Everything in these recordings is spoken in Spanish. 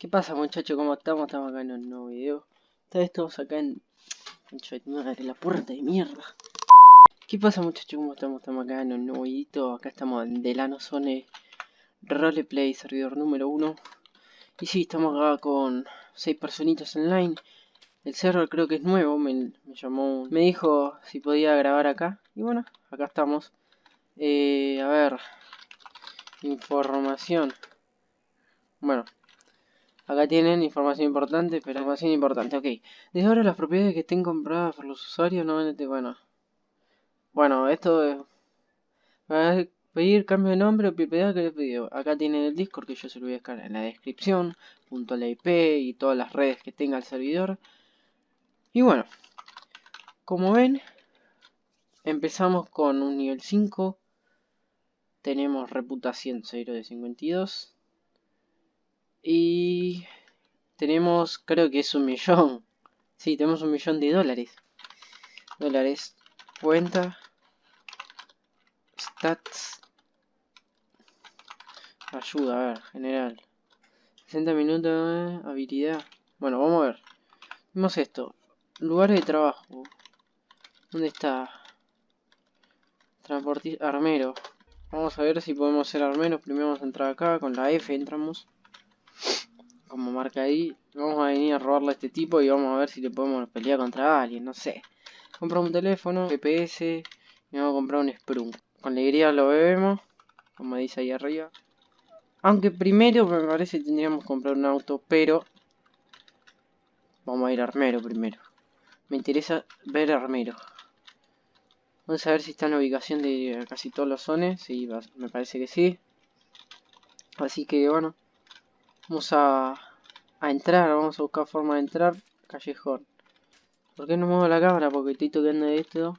¿Qué pasa muchachos? ¿Cómo estamos? Estamos acá en un nuevo video. Estamos acá en... Madre, la puerta de mierda. ¿Qué pasa muchachos? ¿Cómo estamos? Estamos acá en un nuevo video. Acá estamos en Delano Zone Roleplay, servidor número 1. Y sí, estamos acá con 6 personitas online. El server creo que es nuevo, me, llamó... Me dijo si podía grabar acá. Y bueno, acá estamos. Eh, a ver... Información. Bueno, Acá tienen información importante, pero información importante, ok. Desde ahora las propiedades que estén compradas por los usuarios no van bueno. Bueno, esto es... a pedir cambio de nombre o propiedad que les pidió. Acá tienen el Discord que yo se lo voy a dejar en la descripción, junto a la IP y todas las redes que tenga el servidor. Y bueno, como ven, empezamos con un nivel 5. Tenemos reputación 0 de 52. Y tenemos, creo que es un millón. Sí, tenemos un millón de dólares. Dólares. Cuenta. Stats. Ayuda, a ver, general. 60 minutos, habilidad. Bueno, vamos a ver. Vemos esto. Lugares de trabajo. ¿Dónde está? Transportista, armero. Vamos a ver si podemos ser armeros. Primero vamos a entrar acá. Con la F entramos como marca ahí. Vamos a venir a robarle a este tipo y vamos a ver si le podemos pelear contra alguien, no sé. Compramos un teléfono, GPS y vamos a comprar un Sprung. Con alegría lo bebemos, como dice ahí arriba. Aunque primero me parece que tendríamos que comprar un auto, pero... Vamos a ir a armero primero. Me interesa ver armero. Vamos a ver si está en la ubicación de casi todos los zones. Sí, me parece que sí. Así que bueno. Vamos a, a entrar, vamos a buscar forma de entrar. Callejón. ¿Por qué no muevo la cámara? Porque estoy tocando esto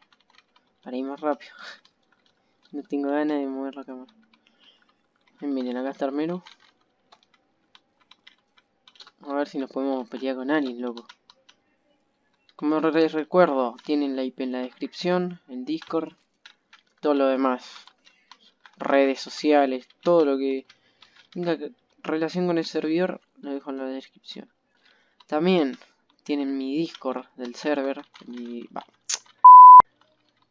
para ir más rápido. no tengo ganas de mover la cámara. Miren, acá está Armero. A ver si nos podemos pelear con alguien, loco. Como les recuerdo, tienen la IP en la descripción, en Discord, todo lo demás. Redes sociales, todo lo que relación con el servidor lo dejo en la descripción. También tienen mi Discord del server.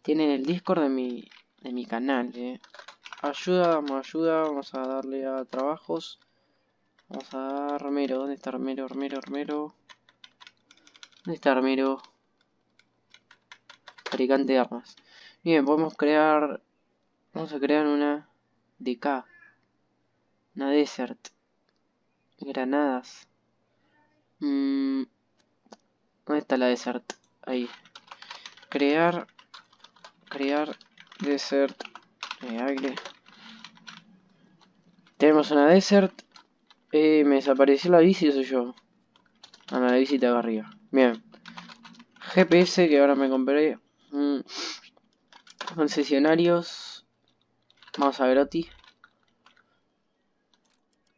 Tienen el Discord de mi, de mi canal. Eh. Ayuda, vamos ayuda, vamos a darle a trabajos. Vamos a dar Armero. ¿Dónde está Armero? Armero, Armero. ¿Dónde está Armero? Fabricante de armas. Bien, podemos crear... Vamos a crear una DK. Una Desert. Granadas. Mm, ¿Dónde está la desert? Ahí. Crear. Crear desert. Eh, Tenemos una desert. Eh, me desapareció la bici, soy yo. Ah, la bici está acá arriba. Bien. GPS que ahora me compré. Mm. Concesionarios. Vamos a ver Oti.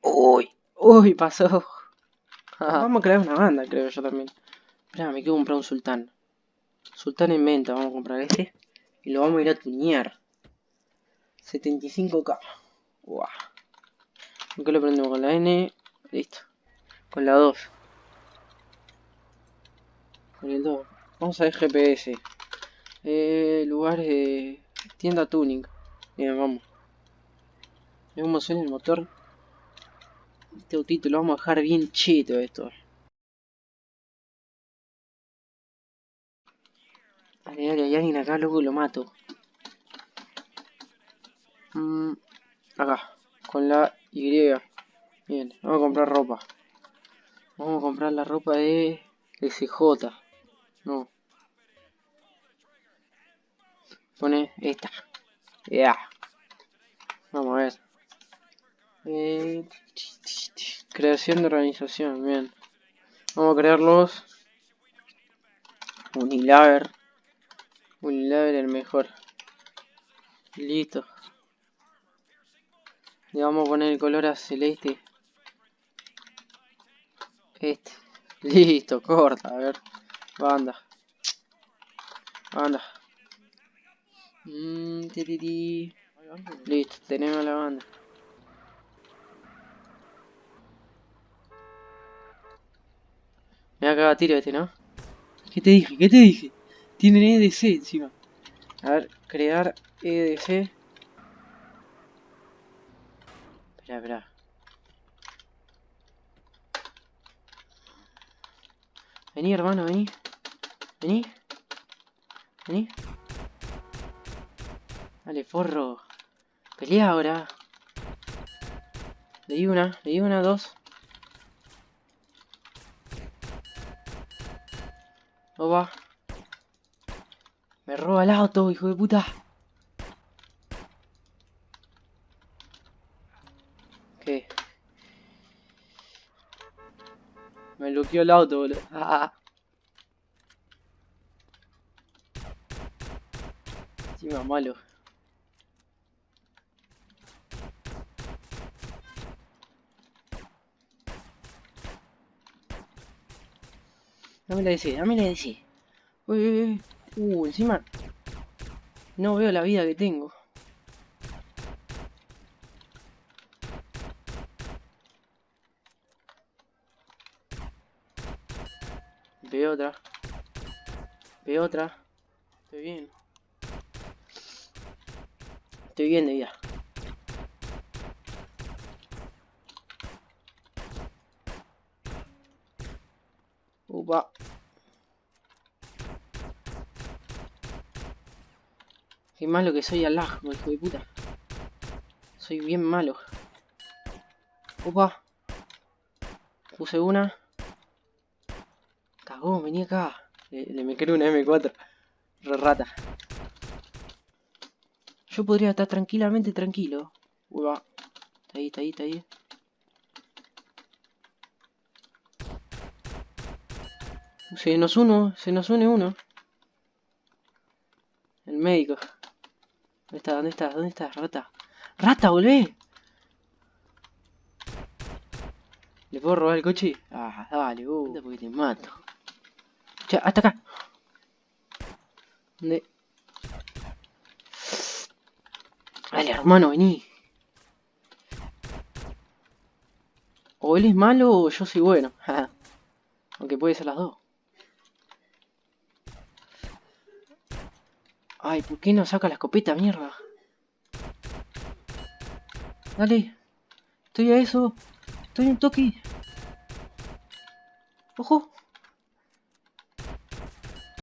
Uy. Uy, pasó. vamos a crear una banda, creo yo también. Espera, me quiero comprar un sultán. Sultán en venta, vamos a comprar este. Y lo vamos a ir a tunear. 75k. Wow. ¿Con lo prendemos? Con la N. Listo. Con la 2. Con el 2. Vamos a ver GPS. Eh, lugares de tienda tuning. Bien, vamos. Vemos suena el motor. Este autito lo vamos a dejar bien chito esto. Dale, dale, hay alguien acá, luego lo mato. Mm, acá, con la Y. Bien, vamos a comprar ropa. Vamos a comprar la ropa de SJ. No. Pone esta. Ya. Vamos a ver. Eh, creación de organización, bien. Vamos a crearlos. Unilaver. Unilaver el mejor. Listo. Le vamos a poner el color a celeste. Este. Listo, corta, a ver. Banda. Banda. Mm, Listo, tenemos la banda. Va a tiro este, ¿no? ¿Qué te dije? ¿Qué te dije? Tienen EDC encima. A ver, crear EDC. Espera, espera. Vení, hermano, vení. Vení. Vení. Dale, forro. Pelea ahora. Le di una, le una, dos. Va. Me roba el auto, hijo de puta. ¿Qué? Me bloqueó el auto, boludo. Ah. Encima malo. Dame la DC, dame la DC. Uy, uy, uy. Uh, encima. No veo la vida que tengo. Veo otra. Veo otra. Estoy bien. Estoy bien de vida. Qué malo que soy al hijo de puta. Soy bien malo. Opa. Puse una. Cagó, venía acá. Le, me creo una M4. Re rata. Yo podría estar tranquilamente tranquilo. Upa. Está ahí, está ahí, está ahí. Se nos uno, se nos une uno. El médico. ¿Dónde está? ¿Dónde está? ¿Dónde está? Rata. ¡Rata, volvé! ¿Le puedo robar el coche? Ah, dale, uh, porque te mato. Ya, hasta acá. ¿Dónde? Dale, hermano, vení. O él es malo o yo soy bueno. Aunque puede ser las dos. Ay, ¿por qué no saca la escopeta, mierda? Dale. Estoy a eso. Estoy en toque. Ojo.